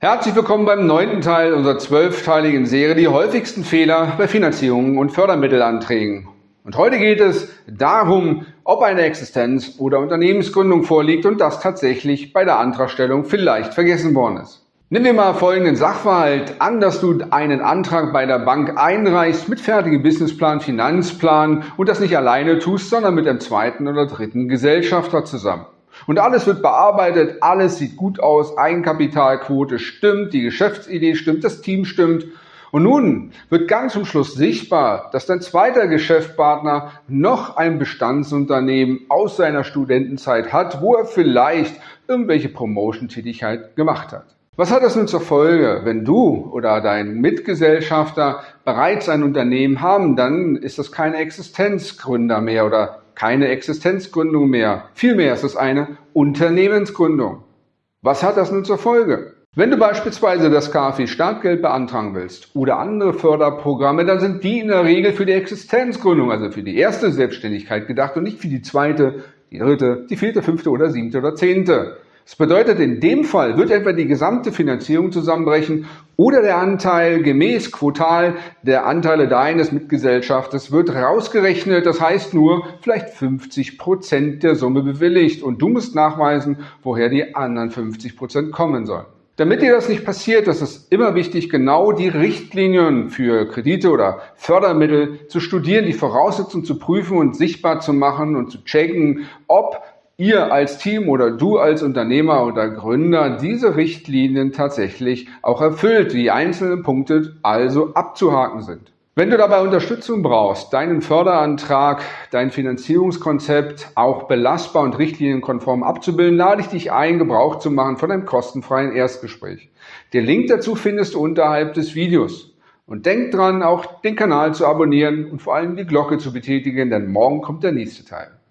Herzlich willkommen beim neunten Teil unserer zwölfteiligen Serie Die häufigsten Fehler bei Finanzierungen und Fördermittelanträgen. Und heute geht es darum, ob eine Existenz- oder Unternehmensgründung vorliegt und das tatsächlich bei der Antragstellung vielleicht vergessen worden ist. Nehmen wir mal folgenden Sachverhalt an, dass du einen Antrag bei der Bank einreichst mit fertigem Businessplan, Finanzplan und das nicht alleine tust, sondern mit einem zweiten oder dritten Gesellschafter zusammen. Und alles wird bearbeitet, alles sieht gut aus, Eigenkapitalquote stimmt, die Geschäftsidee stimmt, das Team stimmt. Und nun wird ganz zum Schluss sichtbar, dass dein zweiter Geschäftspartner noch ein Bestandsunternehmen aus seiner Studentenzeit hat, wo er vielleicht irgendwelche Promotion-Tätigkeit gemacht hat. Was hat das nun zur Folge? Wenn du oder dein Mitgesellschafter bereits ein Unternehmen haben, dann ist das kein Existenzgründer mehr oder keine Existenzgründung mehr. Vielmehr ist es eine Unternehmensgründung. Was hat das nun zur Folge? Wenn du beispielsweise das KfW Startgeld beantragen willst oder andere Förderprogramme, dann sind die in der Regel für die Existenzgründung, also für die erste Selbstständigkeit gedacht und nicht für die zweite, die dritte, die vierte, fünfte oder siebte oder zehnte. Das bedeutet, in dem Fall wird etwa die gesamte Finanzierung zusammenbrechen oder der Anteil gemäß Quotal der Anteile deines Mitgesellschaftes wird rausgerechnet. Das heißt nur vielleicht 50 Prozent der Summe bewilligt und du musst nachweisen, woher die anderen 50 Prozent kommen sollen. Damit dir das nicht passiert, ist es immer wichtig, genau die Richtlinien für Kredite oder Fördermittel zu studieren, die Voraussetzungen zu prüfen und sichtbar zu machen und zu checken, ob ihr als Team oder du als Unternehmer oder Gründer diese Richtlinien tatsächlich auch erfüllt, die einzelnen Punkte also abzuhaken sind. Wenn du dabei Unterstützung brauchst, deinen Förderantrag, dein Finanzierungskonzept auch belastbar und richtlinienkonform abzubilden, lade ich dich ein, Gebrauch zu machen von einem kostenfreien Erstgespräch. Den Link dazu findest du unterhalb des Videos. Und denk dran, auch den Kanal zu abonnieren und vor allem die Glocke zu betätigen, denn morgen kommt der nächste Teil.